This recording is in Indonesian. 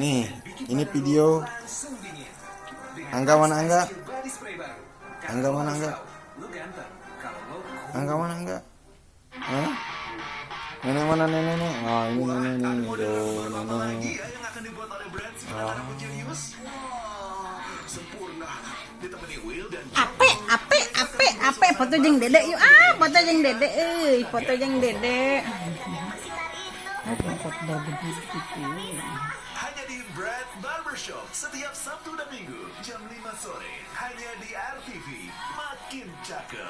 Nih, ini video Angga mana Angga? Angga mana Angga? Angga mana Angga? Hah? Nenek mana nenek nih? Oh ini nenek nih, tuh nenek. yang akan dibuat oleh brand sinar Jenius. Wah, sempurna. Ditemani Will dan Ape, ape, ape, ape foto jeung dedek yuk. Ah, foto jeung dedek euy, foto jeung dedek. Hanya di Brad Barbershop setiap Sabtu dan Minggu jam 5 sore hanya di RTV. Makin cakep.